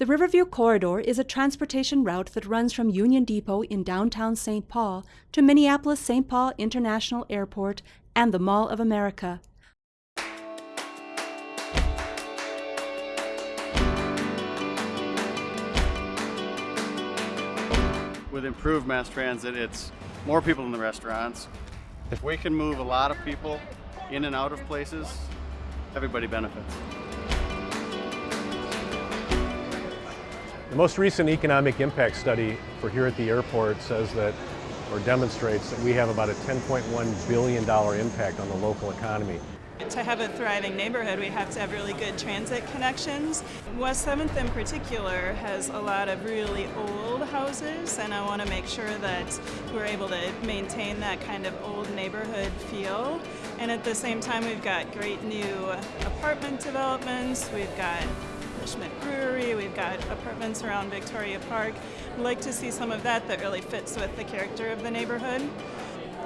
The Riverview Corridor is a transportation route that runs from Union Depot in downtown St. Paul to Minneapolis St. Paul International Airport and the Mall of America. With improved mass transit, it's more people in the restaurants. If we can move a lot of people in and out of places, everybody benefits. The most recent economic impact study for here at the airport says that, or demonstrates that we have about a $10.1 billion impact on the local economy. To have a thriving neighborhood, we have to have really good transit connections. West 7th in particular has a lot of really old houses, and I want to make sure that we're able to maintain that kind of old neighborhood feel. And at the same time, we've got great new apartment developments, we've got Schmidt Brewery, we've got apartments around Victoria Park. I'd like to see some of that that really fits with the character of the neighborhood.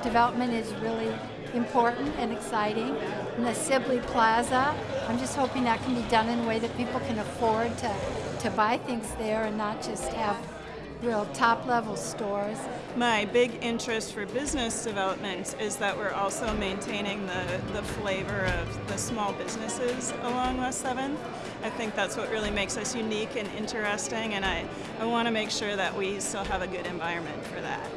Development is really important and exciting. And the Sibley Plaza, I'm just hoping that can be done in a way that people can afford to, to buy things there and not just have real top level stores. My big interest for business development is that we're also maintaining the, the flavor of the small businesses along West 7th. I think that's what really makes us unique and interesting and I, I want to make sure that we still have a good environment for that.